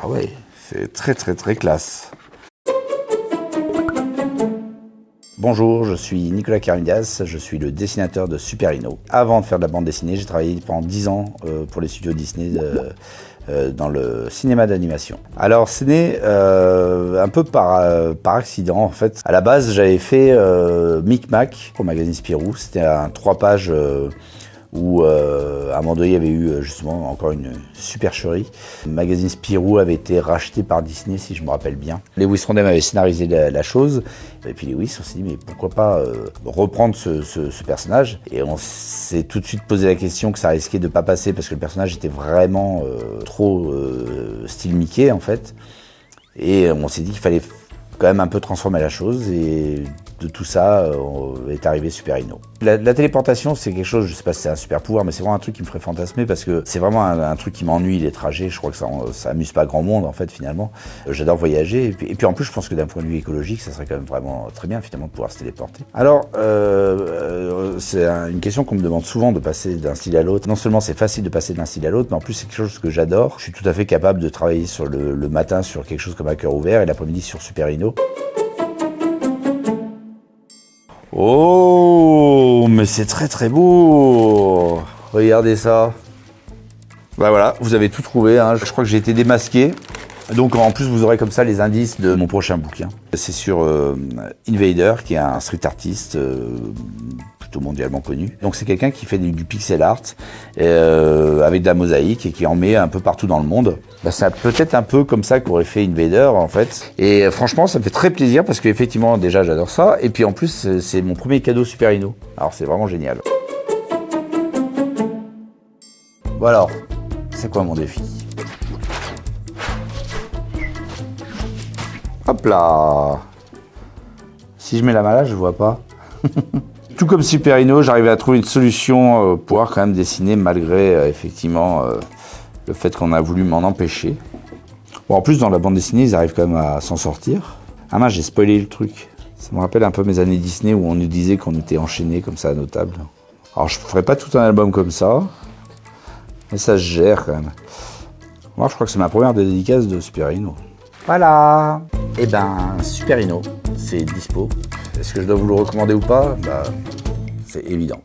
Ah ouais, c'est très très très classe. Bonjour, je suis Nicolas Caridas, je suis le dessinateur de Super Ino. Avant de faire de la bande dessinée, j'ai travaillé pendant 10 ans euh, pour les studios Disney euh, euh, dans le cinéma d'animation. Alors c'est né un peu par, accident en fait. À la base j'avais fait Micmac pour magazine Spirou, c'était un 3 pages où euh, y avait eu euh, justement encore une supercherie. Le magazine Spirou avait été racheté par Disney, si je me rappelle bien. Lewis Rondem avait scénarisé la, chose, et puis Lewis, on s'est dit, mais pourquoi pas euh, reprendre ce, personnage? Et on s'est tout de suite posé la question que ça risquait de pas passer, parce que le personnage était vraiment trop style Mickey, en fait. Et on s'est dit qu'il fallait quand même un peu transformer la chose, et de tout ça euh, est arrivé Super Ino. La, téléportation, c'est quelque chose, je sais pas si c'est un super pouvoir, mais c'est vraiment un truc qui me ferait fantasmer parce que c'est vraiment un, truc qui m'ennuie, les trajets. Je crois que ça, ça amuse pas grand monde, en fait, finalement. Euh, j'adore voyager. Et puis, en plus, je pense que d'un point de vue écologique, ça serait quand même vraiment très bien, finalement, de pouvoir se téléporter. Alors, euh, c'est une question qu'on me demande souvent de passer d'un style à l'autre. Non seulement c'est facile de passer d'un style à l'autre, mais en plus, c'est quelque chose que j'adore. Je suis tout à fait capable de travailler sur le, le matin sur quelque chose comme un cœur ouvert et l'après-midi sur Super Oh, mais c'est très très beau Regardez ça. Bah voilà, vous avez tout trouvé. Hein. Je crois que j'ai été démasqué. Donc en plus, vous aurez comme ça les indices de mon prochain bouquin. C'est sur euh, Invader, qui est un street artiste euh, mondialement connu. Donc c'est quelqu'un qui fait du, pixel art euh, avec de la mosaïque et qui en met un peu partout dans le monde. Bah, c'est peut-être un peu comme ça qu'aurait fait Invader en fait. Et euh, franchement, ça me fait très plaisir parce qu'effectivement, déjà, j'adore ça. Et puis en plus, c'est mon premier cadeau Super Ino. Alors c'est vraiment génial. Bon alors, c'est quoi mon défi? Hop là Si je mets la là, je vois pas. tout comme Superino, j'arrivais à trouver une solution euh, pour pouvoir quand même dessiner malgré euh, effectivement euh, le fait qu'on a voulu m'en empêcher. Bon, en plus, dans la bande dessinée, ils arrivent quand même à s'en sortir. Ah mince, j'ai spoilé le truc. Ça me rappelle un peu mes années Disney où on nous disait qu'on était enchaînés comme ça à nos tables. Alors, je ferai pas tout un album comme ça, mais ça se gère quand même. Moi, je crois que c'est ma première dédicace de Superino. Voilà eh ben, Superino, c'est dispo. Est-ce que je dois vous le recommander ou pas? Bah, C'est évident.